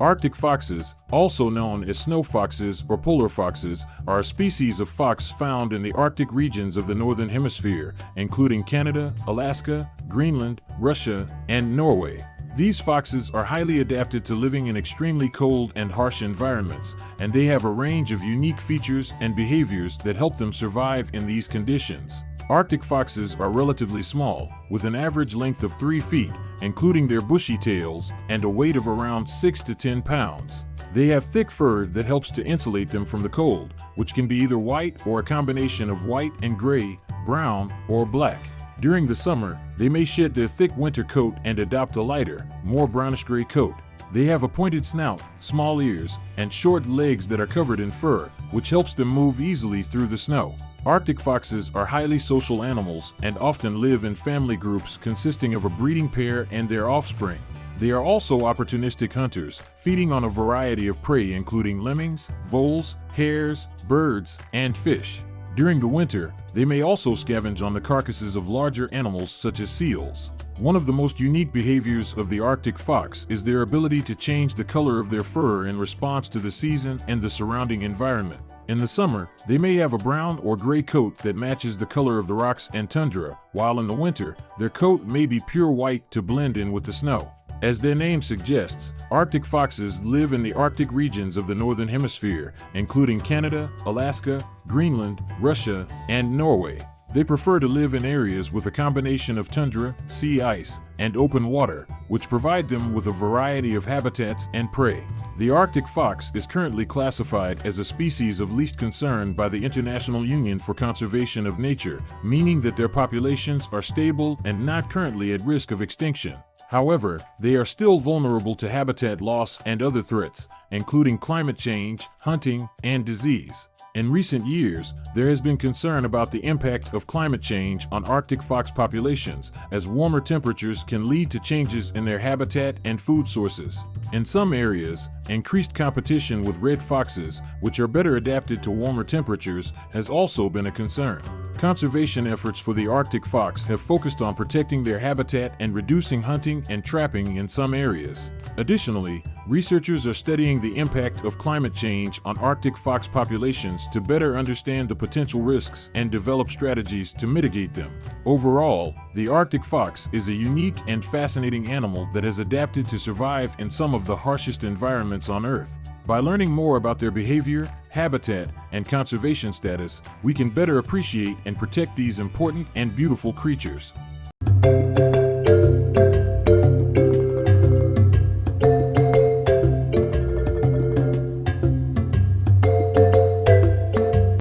Arctic foxes, also known as snow foxes or polar foxes, are a species of fox found in the Arctic regions of the Northern Hemisphere, including Canada, Alaska, Greenland, Russia, and Norway. These foxes are highly adapted to living in extremely cold and harsh environments, and they have a range of unique features and behaviors that help them survive in these conditions. Arctic foxes are relatively small, with an average length of 3 feet, including their bushy tails, and a weight of around 6 to 10 pounds. They have thick fur that helps to insulate them from the cold, which can be either white or a combination of white and gray, brown, or black. During the summer, they may shed their thick winter coat and adopt a lighter, more brownish-gray coat. They have a pointed snout, small ears, and short legs that are covered in fur, which helps them move easily through the snow. Arctic foxes are highly social animals and often live in family groups consisting of a breeding pair and their offspring. They are also opportunistic hunters, feeding on a variety of prey including lemmings, voles, hares, birds, and fish. During the winter, they may also scavenge on the carcasses of larger animals such as seals. One of the most unique behaviors of the Arctic fox is their ability to change the color of their fur in response to the season and the surrounding environment. In the summer, they may have a brown or gray coat that matches the color of the rocks and tundra, while in the winter, their coat may be pure white to blend in with the snow. As their name suggests, Arctic foxes live in the Arctic regions of the Northern Hemisphere, including Canada, Alaska, Greenland, Russia, and Norway. They prefer to live in areas with a combination of tundra, sea ice, and open water, which provide them with a variety of habitats and prey. The Arctic fox is currently classified as a species of least concern by the International Union for Conservation of Nature, meaning that their populations are stable and not currently at risk of extinction. However, they are still vulnerable to habitat loss and other threats, including climate change, hunting, and disease. In recent years, there has been concern about the impact of climate change on Arctic fox populations, as warmer temperatures can lead to changes in their habitat and food sources. In some areas, increased competition with red foxes, which are better adapted to warmer temperatures, has also been a concern. Conservation efforts for the Arctic fox have focused on protecting their habitat and reducing hunting and trapping in some areas. Additionally, researchers are studying the impact of climate change on Arctic fox populations to better understand the potential risks and develop strategies to mitigate them. Overall, the Arctic fox is a unique and fascinating animal that has adapted to survive in some of the harshest environments on Earth. By learning more about their behavior, habitat, and conservation status, we can better appreciate and protect these important and beautiful creatures.